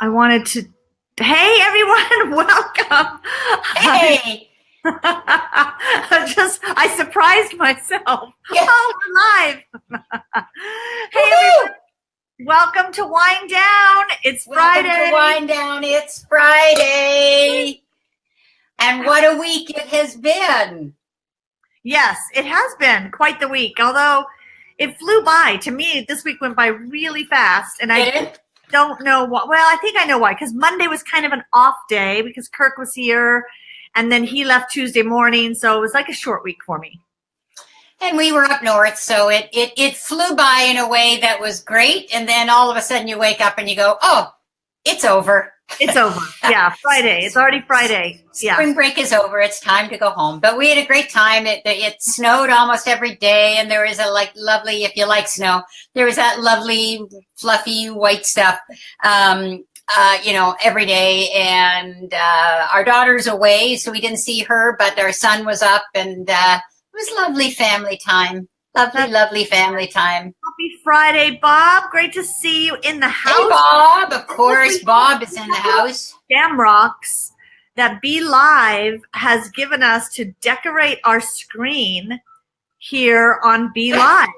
I wanted to. Hey, everyone, welcome. Hey. I just, I surprised myself. Yeah. Oh, we're live. hey, everyone, welcome to Wind Down. It's Welcome Friday. to Wind Down. It's Friday. And what a week it has been. Yes, it has been quite the week, although it flew by. To me, this week went by really fast, and I? Don't know why. Well, I think I know why. Because Monday was kind of an off day because Kirk was here, and then he left Tuesday morning, so it was like a short week for me. And we were up north, so it, it it flew by in a way that was great. And then all of a sudden you wake up and you go, oh, it's over. It's over. Yeah, Friday. It's already Friday. Yeah. Spring break is over. It's time to go home. But we had a great time. It it snowed almost every day, and there was a like lovely, if you like snow, there was that lovely fluffy white stuff. Um, uh, you know, every day. And uh, our daughter's away, so we didn't see her, but our son was up, and uh, it was lovely family time. Lovely, lovely family time. Happy Friday, Bob. Great to see you in the house. Hey, Bob. Of course, Bob is in the house. Shamrocks that Be Live has given us to decorate our screen here on Be Live.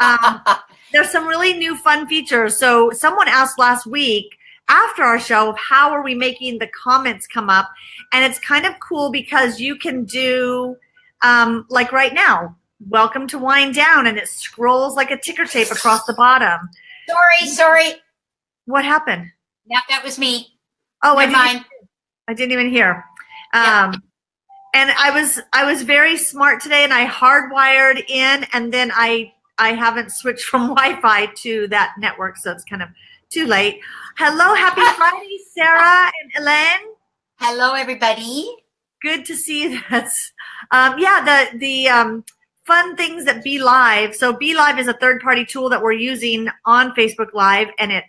Um, there's some really new fun features. So someone asked last week after our show, how are we making the comments come up? And it's kind of cool because you can do um, like right now, welcome to wind down and it scrolls like a ticker tape across the bottom. sorry, sorry. What happened? That, that was me. Oh, I didn't, mind. I didn't even hear. Yeah. Um, and I was I was very smart today, and I hardwired in, and then I I haven't switched from Wi-Fi to that network, so it's kind of too late. Hello, happy Friday, Sarah and Elaine. Hello, everybody. Good to see you. That's um, yeah. The the um, fun things that Be Live. So Be Live is a third party tool that we're using on Facebook Live, and it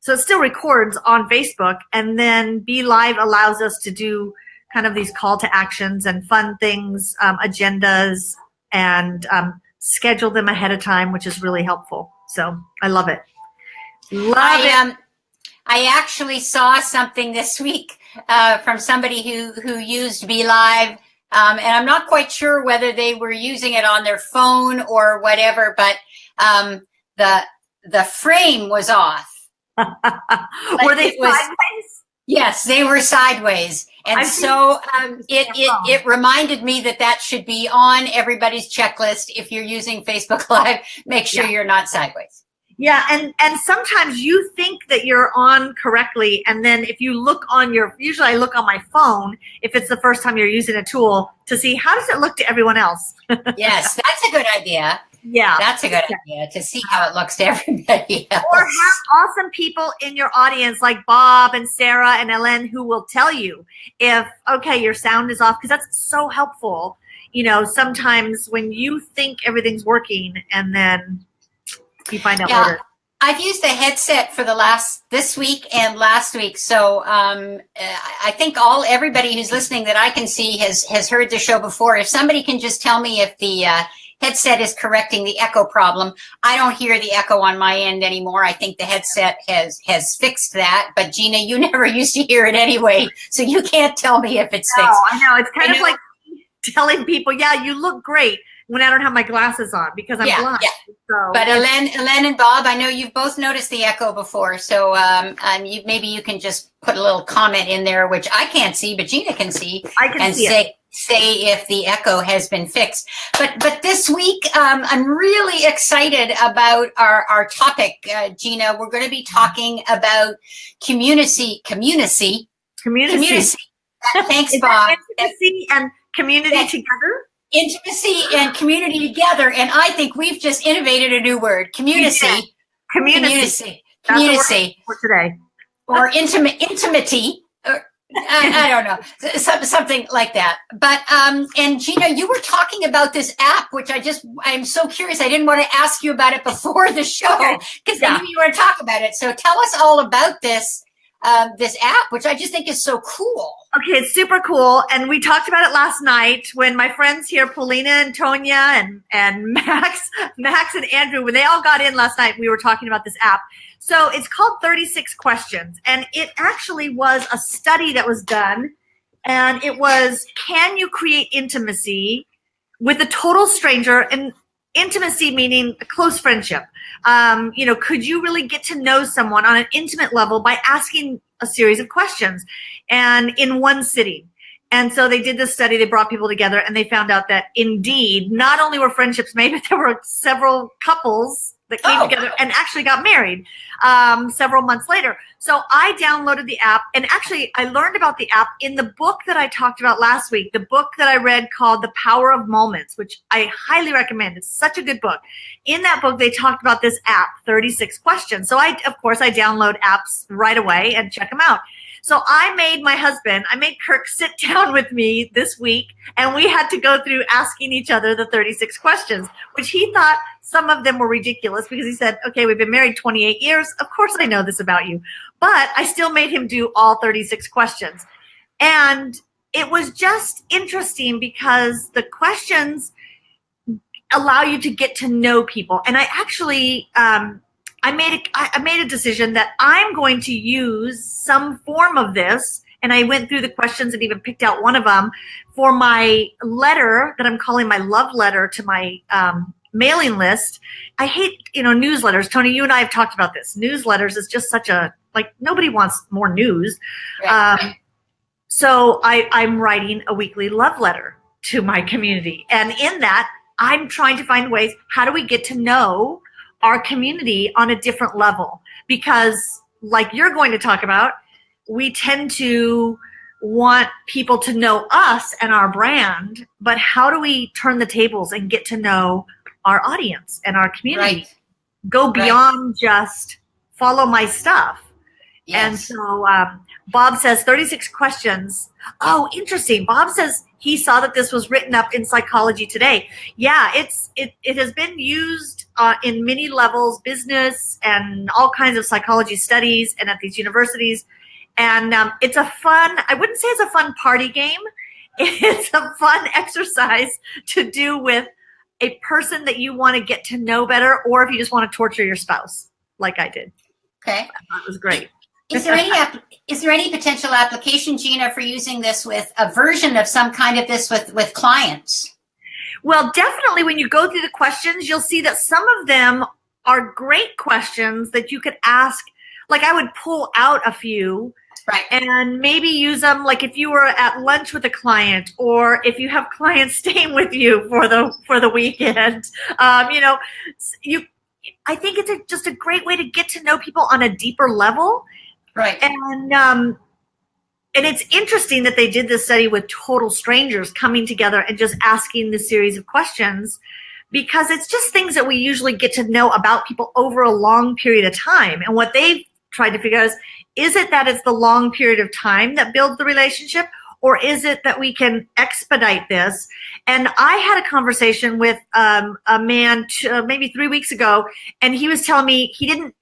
so it still records on Facebook, and then Be Live allows us to do kind of these call to actions and fun things, um, agendas, and um, schedule them ahead of time, which is really helpful. So I love it. Love I it. um, I actually saw something this week uh, from somebody who who used Be Live, um, and I'm not quite sure whether they were using it on their phone or whatever, but um, the the frame was off. Were they was- sideways? Yes, they were sideways, and I've so um, it, it it reminded me that that should be on everybody's checklist. If you're using Facebook Live, make sure Yeah. you're not sideways. Yeah, and and sometimes you think that you're on correctly, and then if you look on your, usually I look on my phone if it's the first time you're using a tool to see how does it look to everyone else. Yes, that's a good idea. Yeah, That's a good idea to see how it looks to everybody else. or have awesome people in your audience like Bob and Sarah and Ellen who will tell you if okay your sound is off because that's so helpful. You know, sometimes when you think everything's working and then you find out Yeah. later. I've used the headset for the last this week and last week, so um, uh, I think all everybody who's listening that I can see has has heard the show before. If somebody can just tell me if the uh, headset is correcting the echo problem, I don't hear the echo on my end anymore. I think the headset has has fixed that. But Gina, you never used to hear it anyway, so you can't tell me if it's No, fixed. I know. It's kind I of know. like telling people, yeah, you look great when I don't have my glasses on because I'm Yeah, blind. yeah. So But Ellen, Ellen and Bob, I know you've both noticed the echo before, so um, um, you, maybe you can just put a little comment in there, which I can't see, but Gina can see, I can and see it. say say if the echo has been fixed. But but this week, um, I'm really excited about our our topic, uh, Gina. We're going to be talking about community, community, Community. community. Thanks, Bob. intimacy and community Yeah. together? Intimacy and community together, and I think we've just innovated a new word: community. Yeah. Community. Community. That's what we're for today. or intimate intimacy or I, I don't know some, something like that but um and gina you were talking about this app which i just i'm so curious i didn't want to ask you about it before the show Okay. because Yeah. i knew you were to talk about it so tell us all about this uh, this app, which I just think is so cool. Okay, it's super cool. And we talked about it last night when my friends here, Paulina and Tonya and, and Max, Max and Andrew, when they all got in last night, we were talking about this app. So it's called 36 Questions. And it actually was a study that was done. And it was, can you create intimacy with a total stranger? And intimacy meaning a close friendship. Um, you know, could you really get to know someone on an intimate level by asking a series of questions and in one sitting? And so they did this study, they brought people together and they found out that indeed, not only were friendships made, but there were several couples that came oh. together and actually got married um, several months later. So I downloaded the app and actually I learned about the app in the book that I talked about last week, the book that I read called The Power of Moments, which I highly recommend. It's such a good book. In that book, they talked about this app, 36 questions. So I, of course, I download apps right away and check them out. So I made my husband, I made Kirk sit down with me this week and we had to go through asking each other the 36 questions, which he thought some of them were ridiculous because he said, okay, we've been married 28 years. Of course I know this about you, but I still made him do all 36 questions. And it was just interesting because the questions allow you to get to know people. And I actually, um, I made a, I made a decision that I'm going to use some form of this. And I went through the questions and even picked out one of them for my letter that I'm calling my love letter to my um, mailing list. I hate, you know, newsletters. Tony, you and I have talked about this. Newsletters is just such a, like, nobody wants more news. Right. Um, so I, I'm writing a weekly love letter to my community. And in that, I'm trying to find ways, how do we get to know our community on a different level because like you're going to talk about, we tend to want people to know us and our brand, but how do we turn the tables and get to know our audience and our community? Right. Go beyond right. just follow my stuff. Yes. And so um, Bob says 36 questions. Oh, interesting. Bob says he saw that this was written up in Psychology Today. Yeah, it's it, it has been used uh, in many levels, business and all kinds of psychology studies and at these universities. And um, it's a fun, I wouldn't say it's a fun party game. It's a fun exercise to do with a person that you want to get to know better, or if you just want to torture your spouse, like I did. Okay. That was great. Is there any is there any potential application, Gina, for using this with a version of some kind of this with with clients? Well, definitely when you go through the questions, you'll see that some of them are great questions that you could ask. Like I would pull out a few right. and maybe use them like if you were at lunch with a client or if you have clients staying with you for the for the weekend. Um, you know, you I think it's a, just a great way to get to know people on a deeper level Right. And um, and it's interesting that they did this study with total strangers coming together and just asking the series of questions because it's just things that we usually get to know about people over a long period of time. And what they've tried to figure out is, is it that it's the long period of time that builds the relationship or is it that we can expedite this? And I had a conversation with um, a man uh, maybe three weeks ago, and he was telling me he didn't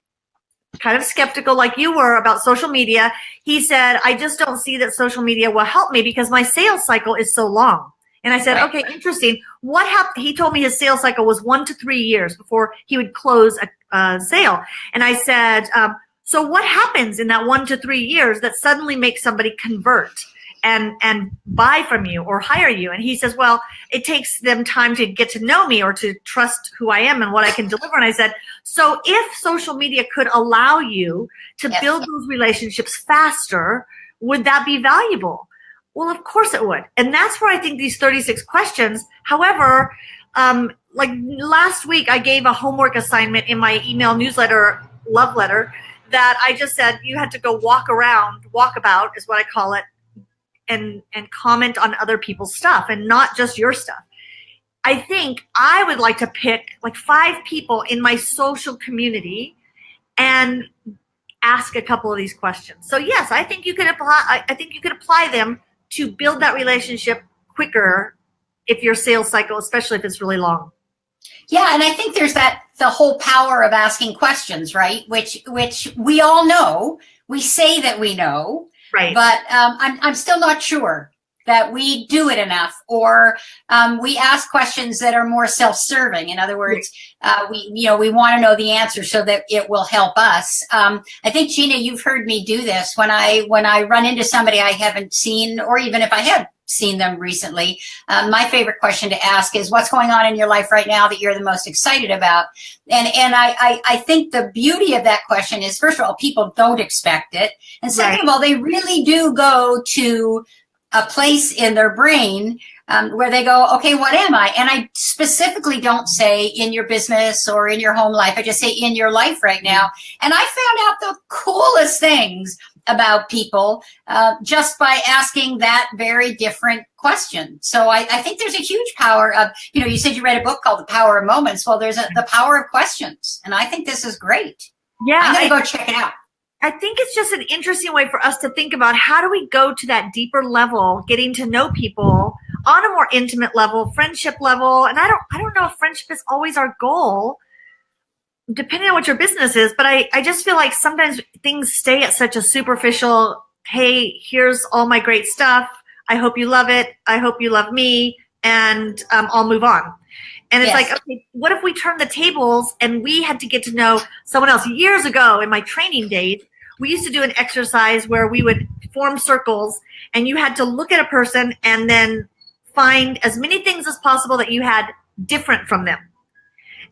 kind of skeptical like you were about social media. He said, I just don't see that social media will help me because my sales cycle is so long. And I said, okay, interesting. What happened? He told me his sales cycle was one to three years before he would close a, a sale. And I said, um, so what happens in that one to three years that suddenly makes somebody convert? And and buy from you or hire you. And he says well it takes them time to get to know me or to trust who i am and what i can deliver. And i said so if social media could allow you to yes. build those relationships faster would that be valuable? Well of course it would. And that's where i think these 36 questions however um, like last week i gave a homework assignment in my email newsletter love letter that i just said you had to go walk around walk about is what i call it and and comment on other people's stuff and not just your stuff. I think I would like to pick like five people in my social community and ask a couple of these questions. So yes, I think you could apply I think you could apply them to build that relationship quicker if your sales cycle, especially if it's really long. Yeah, and I think there's that the whole power of asking questions, right? Which which we all know we say that we know, Right. but um, I'm, I'm still not sure that we do it enough or um, we ask questions that are more self-serving. In other words uh, we you know we want to know the answer so that it will help us. Um, i think gina you've heard me do this. When i when i run into somebody i haven't seen or even if i have seen them recently um, my favorite question to ask is what's going on in your life right now that you're the most excited about and and i i, I think the beauty of that question is first of all people don't expect it and second Right. of all they really do go to a place in their brain um, where they go, okay, what am I? And I specifically don't say in your business or in your home life. I just say in your life right now. And I found out the coolest things about people uh, just by asking that very different question. So I, I think there's a huge power of, you know, you said you read a book called The Power of Moments. Well, there's a, the power of questions. And I think this is great. yeah. I'm going to go check it out. I think it's just an interesting way for us to think about how do we go to that deeper level, getting to know people on a more intimate level, friendship level. And I don't, I don't know if friendship is always our goal, depending on what your business is. But I, I just feel like sometimes things stay at such a superficial. Hey, here's all my great stuff. I hope you love it. I hope you love me, and um, I'll move on. And it's Yes. like, okay, what if we turn the tables and we had to get to know someone else? Years ago in my training days, we used to do an exercise where we would form circles and you had to look at a person and then find as many things as possible that you had different from them.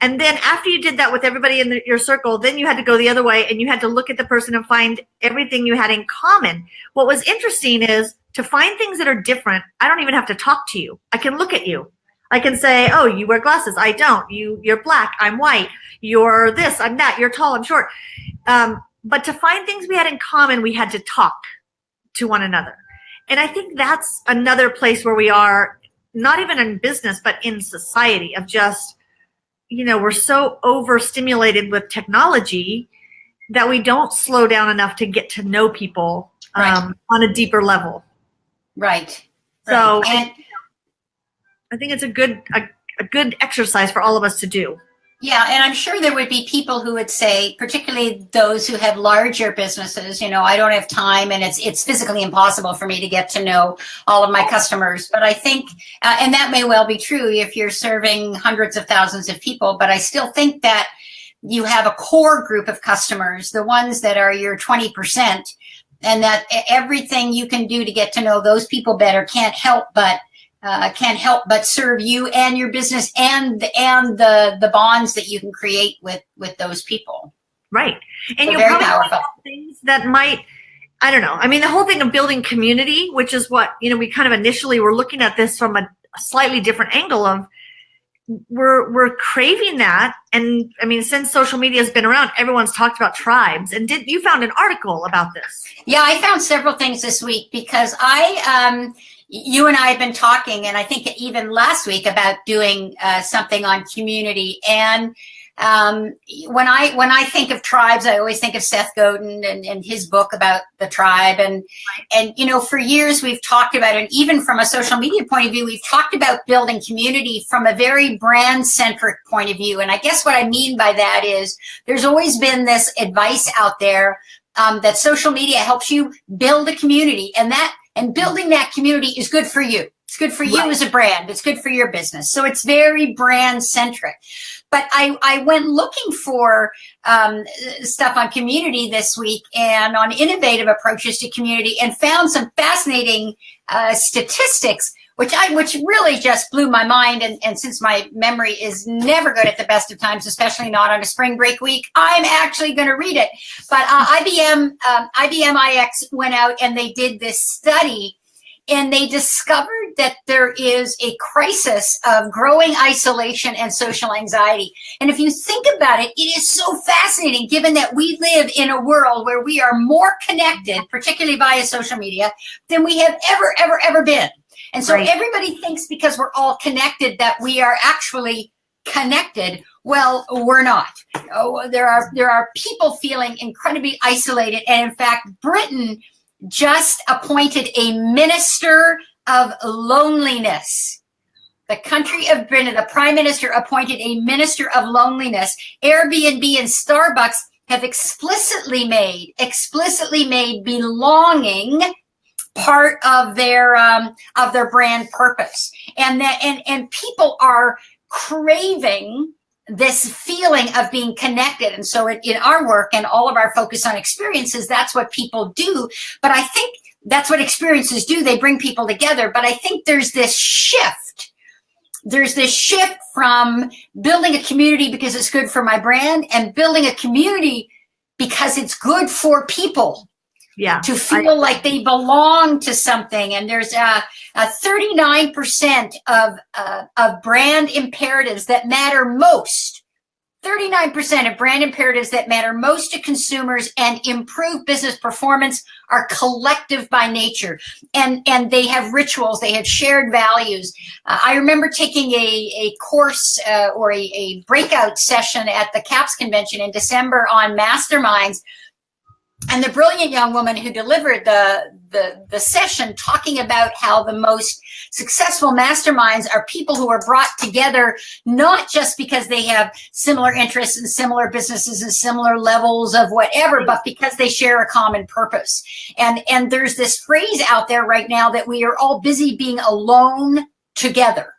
And then after you did that with everybody in the, your circle, then you had to go the other way and you had to look at the person and find everything you had in common. What was interesting is to find things that are different, I don't even have to talk to you. I can look at you. I can say, "Oh, you wear glasses. I don't. You you're black. I'm white. You're this. I'm that. You're tall. I'm short." Um, but to find things we had in common, we had to talk to one another. And I think that's another place where we are, not even in business, but in society, of just, you know, we're so overstimulated with technology that we don't slow down enough to get to know people um, on a deeper level. Right. So Right. I think it's a good a, a good exercise for all of us to do. Yeah, and I'm sure there would be people who would say, particularly those who have larger businesses, you know, I don't have time and it's it's physically impossible for me to get to know all of my customers. But I think, uh, and that may well be true if you're serving hundreds of thousands of people, but I still think that you have a core group of customers, the ones that are your 20%, and that everything you can do to get to know those people better can't help but uh, can't help but serve you and your business and and the the bonds that you can create with with those people. Right. And So you'll very probably powerful. things that might I don't know. I mean the whole thing of building community, which is what, you know, we kind of initially were looking at this from a, a slightly different angle of we're we're craving that and I mean since social media has been around, everyone's talked about tribes. And did you found an article about this? Yeah, I found several things this week because I, um, you and I have been talking, and I think even last week about doing uh, something on community. And um, when I when I think of tribes, I always think of Seth Godin and, and his book about the tribe. And and you know, for years we've talked about, and even from a social media point of view, we've talked about building community from a very brand centric point of view. And I guess what I mean by that is there's always been this advice out there um, that social media helps you build a community and that and building that community is good for you. It's good for you Right. as a brand. It's good for your business. So it's very brand centric. But I, I went looking for um, stuff on community this week and on innovative approaches to community and found some fascinating uh, statistics which I which really just blew my mind. And, and since my memory is never good at the best of times, especially not on a spring break week, I'm actually going to read it. But uh, IBM um, IBM iX went out and they did this study. And they discovered that there is a crisis of growing isolation and social anxiety. And if you think about it, it is so fascinating given that we live in a world where we are more connected, particularly via social media, than we have ever, ever, ever been. And so Right. everybody thinks because we're all connected that we are actually connected. Well, we're not. Oh, there are there are people feeling incredibly isolated, and in fact, Britain just appointed a minister of loneliness. The country of Britain, the prime minister appointed a minister of loneliness. Airbnb and Starbucks have explicitly made explicitly made belonging part of their um, of their brand purpose. And that and and people are craving this feeling of being connected. And so in, in our work and all of our focus on experiences that's what people do. But i think that's what experiences do. They bring people together. But i think there's this shift. There's this shift from building a community because it's good for my brand and building a community because it's good for people yeah. To feel I, like they belong to something. And there's a, a 39% of uh, of brand imperatives that matter most. 39% of brand imperatives that matter most to consumers and improve business performance are collective by nature. And and they have rituals. They have shared values. Uh, i remember taking a, a course uh, or a, a breakout session at the caps convention in december on masterminds and the brilliant young woman who delivered the, the, the session talking about how the most successful masterminds are people who are brought together not just because they have similar interests and similar businesses and similar levels of whatever, but because they share a common purpose. And, and there's this phrase out there right now that we are all busy being alone together.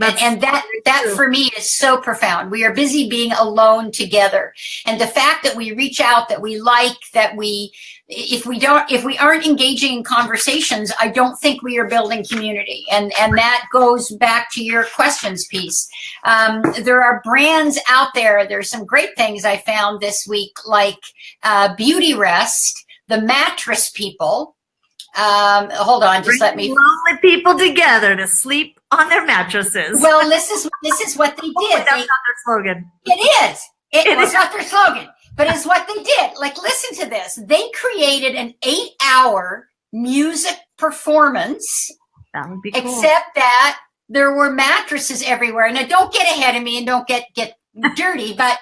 And, and, that that for me is so profound. We are busy being alone together. And the fact that we reach out, that we like, that we if we don't if we aren't engaging in conversations, I don't think we are building community. And and that goes back to your questions piece. Um, there are brands out there. There's some great things I found this week, like uh, Beautyrest, the mattress people. Um, hold on, just Bring let me lonely people together to sleep on their mattresses. Well, this is this is what they did. that's they, not their slogan. It is. It, it was is. not their slogan, but it's what they did. Like, listen to this. They created an eight-hour music performance. That would be cool. Except that there were mattresses everywhere. Now, don't get ahead of me and don't get get dirty, but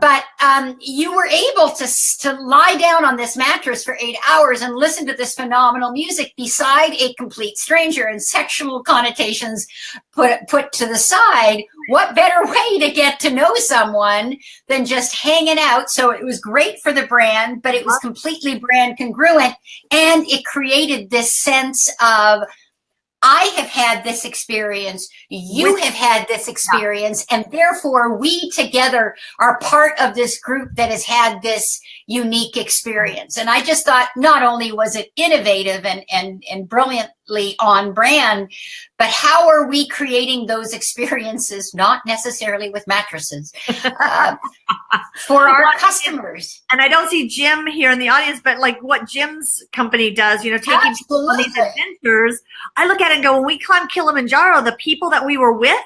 but um, you were able to, to lie down on this mattress for eight hours and listen to this phenomenal music beside a complete stranger and sexual connotations put, put to the side. What better way to get to know someone than just hanging out? So it was great for the brand, but it was completely brand congruent and it created this sense of I have had this experience, you With, have had this experience, yeah. and therefore we together are part of this group that has had this unique experience. And I just thought not only was it innovative and, and, and brilliantly on brand, but how are we creating those experiences, not necessarily with mattresses, uh, for our customers? And I don't see Jim here in the audience, but like what Jim's company does, you know, taking people on these adventures, I look at it and go, when we climbed Kilimanjaro, the people that we were with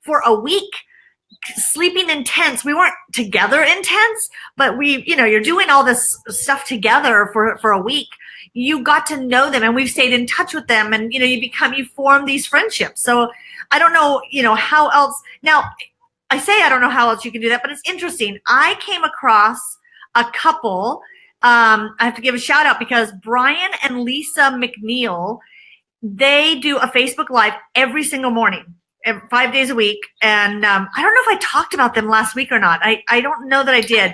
for a week, sleeping in tents. We weren't together in tents, but we, you know, you're doing all this stuff together for, for a week. You got to know them and we've stayed in touch with them and, you know, you become, you form these friendships. So I don't know, you know, how else. Now, I say I don't know how else you can do that, but it's interesting. I came across a couple. Um, I have to give a shout out because Brian and Lisa McNeil, they do a Facebook Live every single morning five days a week. And um, I don't know if I talked about them last week or not. I, I don't know that I did.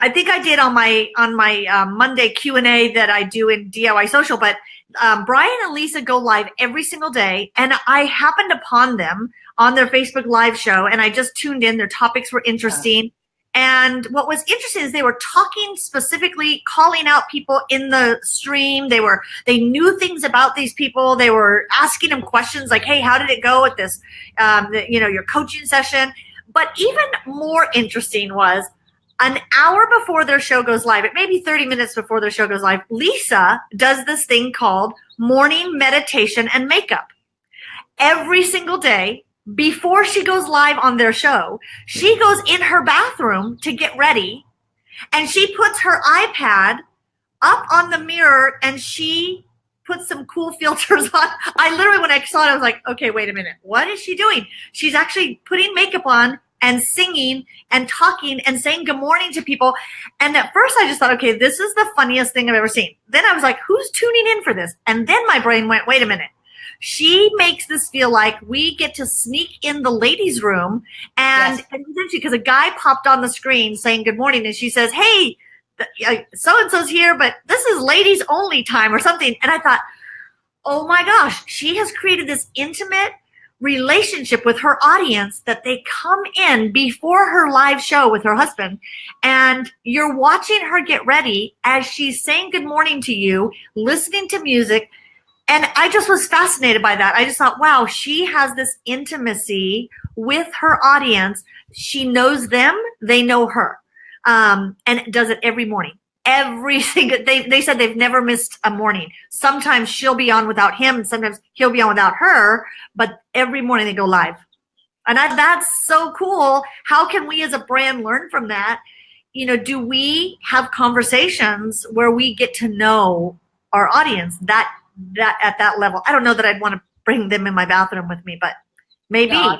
I think I did on my on my um, Monday Q and A that I do in DIY Social. But um, Brian and Lisa go live every single day, and I happened upon them on their Facebook Live show, and I just tuned in. Their topics were interesting. And what was interesting is they were talking specifically, calling out people in the stream. They were, they knew things about these people. They were asking them questions like, Hey, how did it go at this, um, the, you know, your coaching session? But even more interesting was an hour before their show goes live, it may be 30 minutes before their show goes live, Lisa does this thing called morning meditation and makeup. Every single day, before she goes live on their show, she goes in her bathroom to get ready and she puts her iPad up on the mirror and she puts some cool filters on. I literally, when I saw it, I was like, okay, wait a minute. What is she doing? She's actually putting makeup on and singing and talking and saying good morning to people. And at first I just thought, okay, this is the funniest thing I've ever seen. Then I was like, who's tuning in for this? And then my brain went, wait a minute She makes this feel like we get to sneak in the ladies' room and, Yes. and essentially because a guy popped on the screen saying good morning and she says, Hey, uh, so and so's here, but this is ladies only time or something. And I thought, oh my gosh, she has created this intimate relationship with her audience that they come in before her live show with her husband and you're watching her get ready as she's saying good morning to you, listening to music. And I just was fascinated by that. I just thought, wow, she has this intimacy with her audience. She knows them, they know her. Um, and does it every morning. Every single they they said they've never missed a morning. Sometimes she'll be on without him, sometimes he'll be on without her. But every morning they go live, and I, that's so cool. How can we as a brand learn from that? You know, do we have conversations where we get to know our audience that that at that level? I don't know that I'd want to bring them in my bathroom with me, but maybe. No,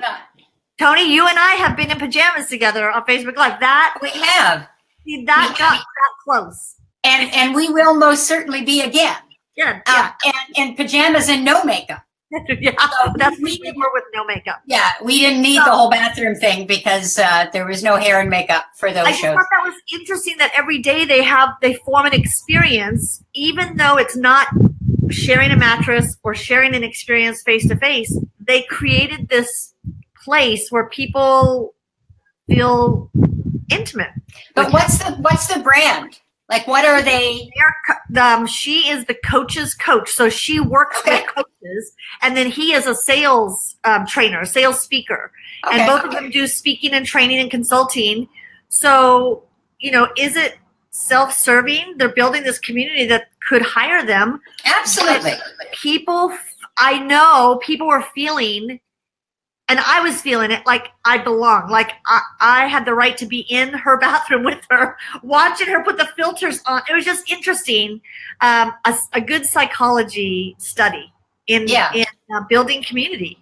Tony, you and I have been in pajamas together on Facebook Live. That We have. see, that We- got that close. And, and we will most certainly be again. Yeah, Uh, and, and pajamas and no makeup. yeah, yeah. So That's we were with no makeup. Yeah, we didn't need the whole bathroom thing because uh, there was no hair and makeup for those shows. I thought that was interesting that every day they have they form an experience, even though it's not sharing a mattress or sharing an experience face to face. They created this place where people feel intimate. But what's the what's the brand? Like, what are they? They're um, she is the coach's coach, so she works Okay. with coaches, and then he is a sales um, trainer, sales speaker, Okay. and both of them do speaking and training and consulting. So, you know, is it self-serving? They're building this community that could hire them. Absolutely. People, I know people were feeling, and I was feeling it like I belong. Like I, I had the right to be in her bathroom with her, watching her put the filters on. It was just interesting. Um, a, a good psychology study in, Yeah. in uh, building community.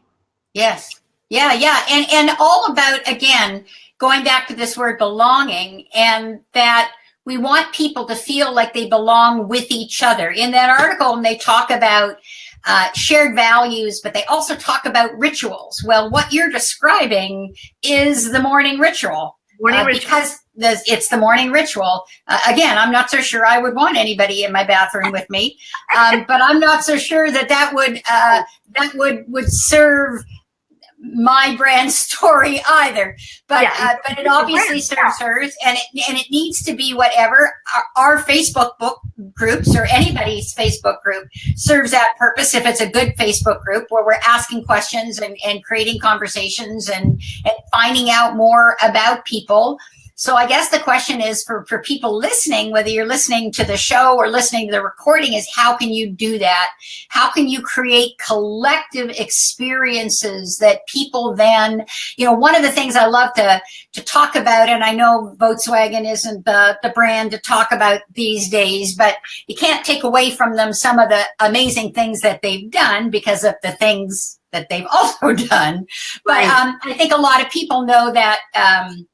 Yes. Yeah, yeah. And and all about again, going back to this word belonging and that we want people to feel like they belong with each other. In that article, and they talk about uh, shared values, but they also talk about rituals. Well, what you're describing is the morning ritual. Morning Uh, ritual. because the, it's the morning ritual. Uh, again, I'm not so sure I would want anybody in my bathroom with me, um, but I'm not so sure that that would uh, that would would serve my brand story either. But Yeah, uh, but it obviously serves hers, and it and it needs to be whatever our, our Facebook book groups or anybody's Facebook group serves that purpose. If it's a good Facebook group where we're asking questions and, and creating conversations and and finding out more about people. So I guess the question is for, for people listening, whether you're listening to the show or listening to the recording is how can you do that? How can you create collective experiences that people then, you know, one of the things I love to, to talk about, and I know Volkswagen isn't the, the brand to talk about these days, but you can't take away from them some of the amazing things that they've done because of the things that they've also done. But um, I think a lot of people know that um,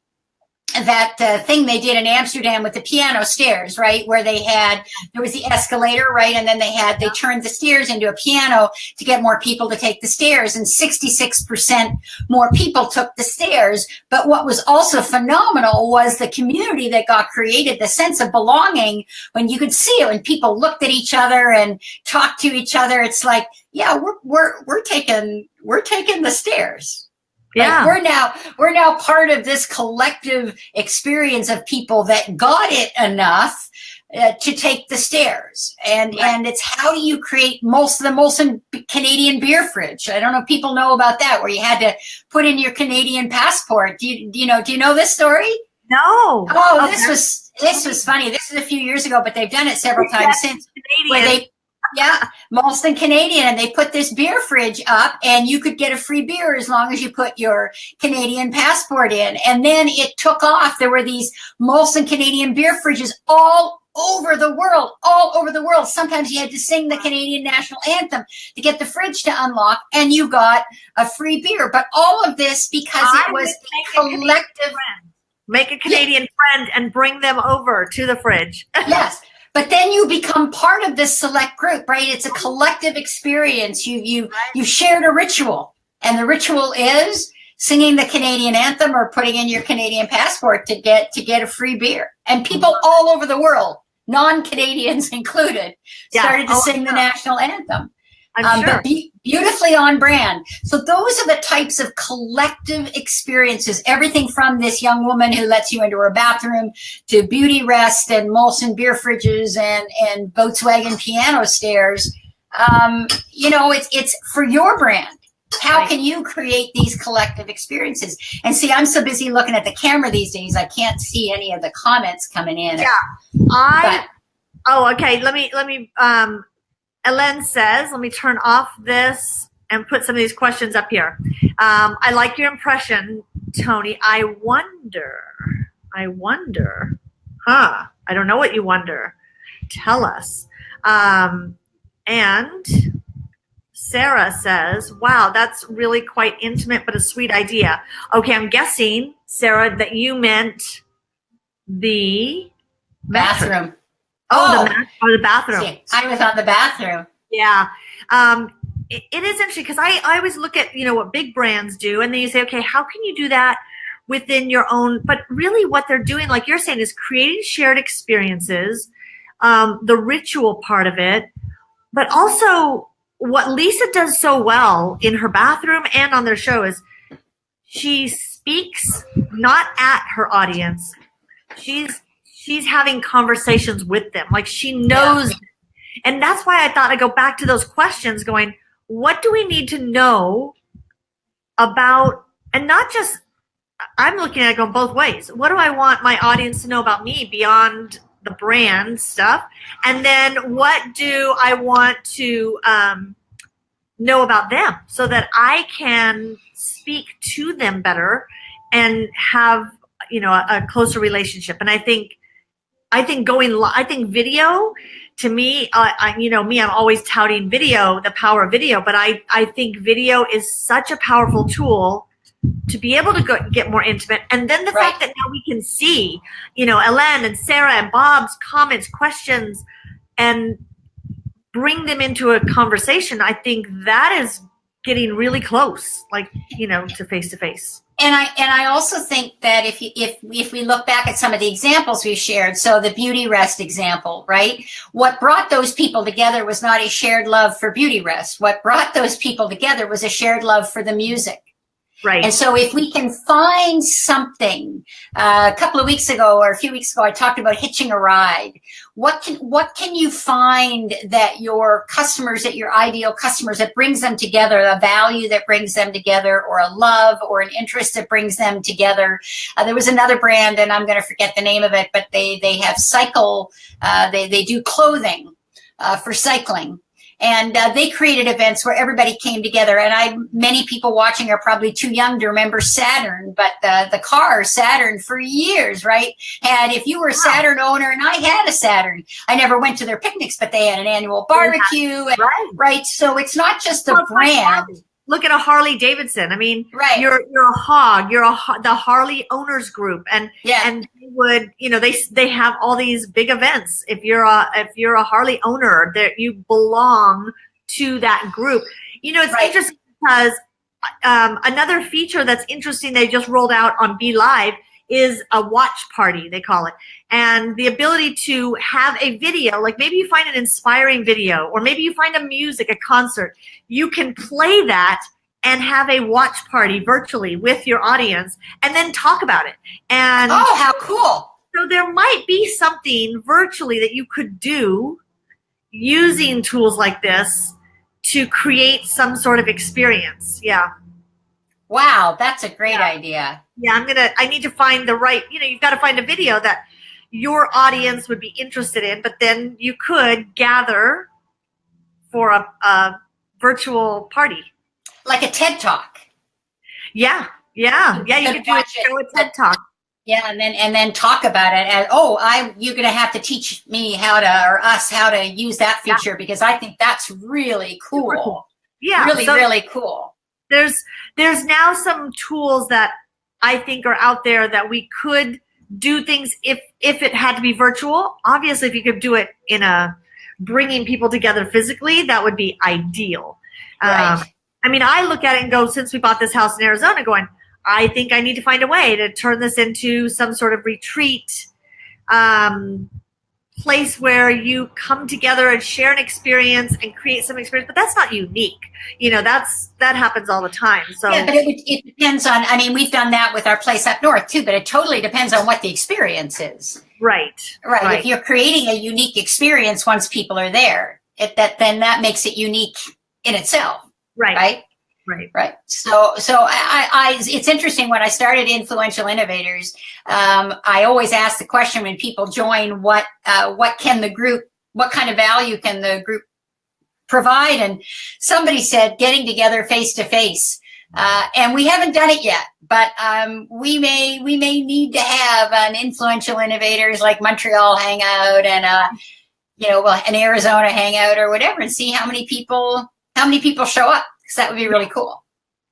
that uh, thing they did in Amsterdam with the piano stairs, right? Where they had there was the escalator, right, and then they had they turned the stairs into a piano to get more people to take the stairs, and sixty six percent more people took the stairs. But what was also phenomenal was the community that got created, the sense of belonging when you could see it when people looked at each other and talked to each other. It's like, yeah, we're we're we're taking we're taking the stairs. Like, Yeah. we're now we're now part of this collective experience of people that got it enough uh, to take the stairs, and Right. and it's how do you create most of the Molson Canadian beer fridge? I don't know if people know about that, where you had to put in your Canadian passport. Do you do you know? Do you know this story? no. Oh, Okay. this was this was funny. This is a few years ago, but they've done it several times since where they yeah Molson Canadian and they put this beer fridge up and you could get a free beer as long as you put your Canadian passport in. And then it took off. There were these Molson Canadian beer fridges all over the world all over the world. Sometimes you had to sing the Canadian national anthem to get the fridge to unlock and you got a free beer. But all of this because I it was a collective friend. Make a Canadian friend and bring them over to the fridge. yes but then you become part of this select group, right? It's a collective experience. You you you shared a ritual, and the ritual is singing the Canadian anthem or putting in your Canadian passport to get to get a free beer. And people mm-hmm. all over the world, non-Canadians included, Yeah. started to Oh, sing the national anthem. I'm Um, sure. but be- beautifully on brand. So those are the types of collective experiences. Everything from this young woman who lets you into her bathroom to Beautyrest and Molson beer fridges and and Volkswagen piano stairs. Um, you know, it's it's for your brand. How Right. can you create these collective experiences? And see, I'm so busy looking at the camera these days, I can't see any of the comments coming in. Yeah. I But oh okay. Let me let me um Ellen says, let me turn off this and put some of these questions up here. Um, I like your impression, Tony. I wonder, I wonder, huh? I don't know what you wonder. Tell us. Um, and Sarah says, wow, that's really quite intimate, but a sweet idea. Okay, I'm guessing, Sarah, that you meant the bathroom. Oh, Oh. the or the bathroom. See, I was on the bathroom. Yeah. Um, it, it is interesting because I, I always look at, you know, what big brands do and then you say, okay, how can you do that within your own, but really what they're doing, like you're saying, is creating shared experiences, um, the ritual part of it, but also what Lisa does so well in her bathroom and on their show is she speaks not at her audience. She's, she's having conversations with them. Like she knows and that's why I thought I'd go back to those questions going, what do we need to know about, and not just, I'm looking at it going both ways. What do I want my audience to know about me beyond the brand stuff? And then what do I want to um, know about them so that I can speak to them better and have, you know, a, a closer relationship? And I think, I think going, I think video to me, uh, I, you know, me, I'm always touting video, the power of video, but I, I think video is such a powerful tool to be able to go, get more intimate. And then the Right. fact that now we can see, you know, Ellen and Sarah and Bob's comments, questions, and bring them into a conversation, I think that is getting really close, like, you know, to face to face. And I and I also think that if you, if if we look back at some of the examples we shared, so the Beautyrest example, right? What brought those people together was not a shared love for Beautyrest. What brought those people together was a shared love for the music. Right. And so if we can find something, uh, a couple of weeks ago or a few weeks ago, I talked about hitching a ride. What can, what can you find that your customers, that your ideal customers, that brings them together, a value that brings them together or a love or an interest that brings them together? Uh, there was another brand and I'm going to forget the name of it, but they, they have cycle, uh, they, they do clothing, uh, for cycling and uh, they created events where everybody came together. And i many people watching are probably too young to remember saturn but uh, the car saturn for years right? And if you were a saturn owner and i had a saturn i never went to their picnics but they had an annual barbecue and, right. right? So it's not just the Well, brand. Look at a Harley Davidson. I mean, right you're you're a hog. You're a the Harley owners group, and yeah and they would you know they they have all these big events. If you're a if you're a Harley owner, that you belong to that group. You know, it's Right. interesting because um, another feature that's interesting they just rolled out on Be Live is a watch party they call it. And the ability to have a video like maybe you find an inspiring video or maybe you find a music a concert you can play that and have a watch party virtually with your audience and then talk about it. And oh how cool. So there might be something virtually that you could do using tools like this to create some sort of experience. Yeah wow that's a great Yeah. idea yeah i'm gonna i need to find the right you know you've got to find a video that your audience would be interested in but then you could gather for a, a virtual party like a ted talk yeah yeah yeah you could could do a show a ted talk Yeah, and then and then talk about it and oh, I you're gonna have to teach me how to or us how to use that Yeah. feature because I think that's really cool. cool. yeah really, so really cool. There's there's now some tools that i think are out there that we could do things if if it had to be virtual. Obviously, if you could do it in a bringing people together physically, that would be ideal. Right. Um, I mean, I look at it and go, since we bought this house in Arizona, going, I think I need to find a way to turn this into some sort of retreat um, place where you come together and share an experience and create some experience. But that's not unique. You know, that's that happens all the time. So Yeah, but it, it depends on, I mean, we've done that with our place up north too, but it totally depends on what the experience is. right, Right. Right. If you're creating a unique experience once people are there, it, that then that makes it unique in itself, right, right? Right. Right. So, so I, I, it's interesting when I started Influential Innovators, um, I always ask the question when people join, what, uh, what can the group, what kind of value can the group provide? And somebody said getting together face to face. Uh, and we haven't done it yet, but um, we may we may need to have an influential innovators like Montreal hangout and uh, you know an Arizona hangout or whatever, and see how many people how many people show up because that would be really cool.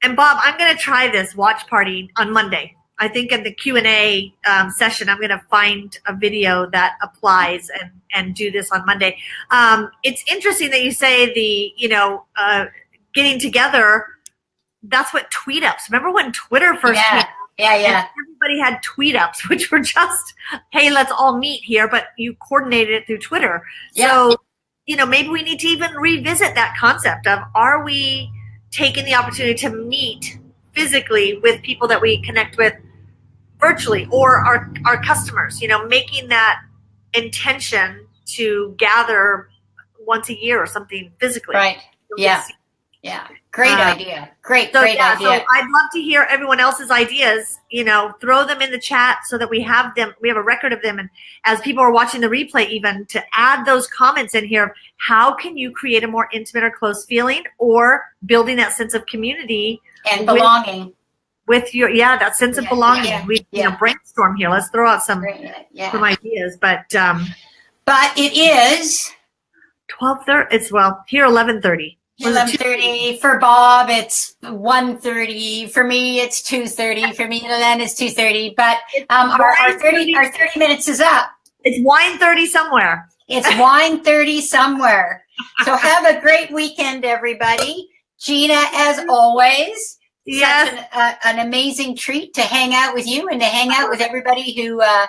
And Bob, I'm going to try this watch party on Monday. I think in the Q and A um, session, I'm going to find a video that applies and and do this on Monday. Um, it's interesting that you say the you know uh, getting together. That's what tweet ups. Remember when Twitter first Yeah. came? Yeah, yeah, everybody had tweet ups, which were just, hey, let's all meet here, but you coordinated it through Twitter. Yeah. So, you know, maybe we need to even revisit that concept of are we taking the opportunity to meet physically with people that we connect with virtually or our, our customers, you know, making that intention to gather once a year or something physically. right. Yeah, yeah. Great Uh, idea. Great, So great yeah, idea. so I'd love to hear everyone else's ideas. You know, throw them in the chat so that we have them. We have a record of them, and as people are watching the replay, even to add those comments in here. How can you create a more intimate or close feeling, or building that sense of community and belonging. with your yeah that sense of Yeah, belonging? yeah, we you know brainstorm here. Let's throw out some Yeah. some ideas. But um, But it is twelve thirty. It's well here eleven thirty. eleven thirty for Bob. It's 1.30 for me. It's two thirty for me. And then it's two thirty. But um, our, our thirty our thirty minutes is up. It's wine thirty somewhere. It's wine thirty somewhere. So have a great weekend, everybody. Gina, as always, Yes. such an, uh, an amazing treat to hang out with you and to hang out with everybody who uh,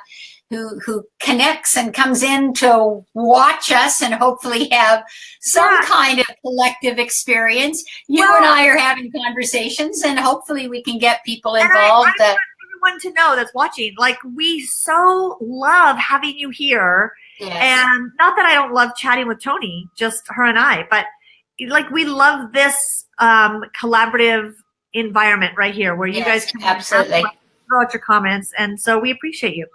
who who connects and comes in to watch us and hopefully have some Yeah. kind of collective experience. You Well- and I are having conversations, and hopefully we can get people And I- involved. I uh, everyone to know that's watching. Like we so love having you here. yes. And not that I don't love chatting with Tony, just her and I, but like we love this um, collaborative environment right here where you Yes, guys can absolutely. throw out your comments. And so we appreciate you.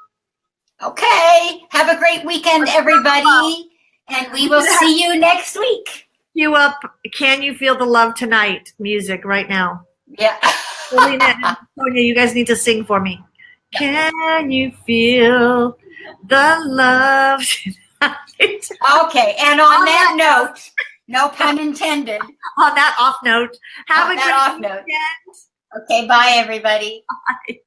Okay. Have a great weekend, everybody, and we will see you next week. You up. Can you feel the love tonight? Music right now. Yeah. Selena Sonia, you guys need to sing for me. Can you feel the love tonight? Okay, and on that note, no pun intended. On that off note, have On a great off note. Okay, bye everybody. Bye.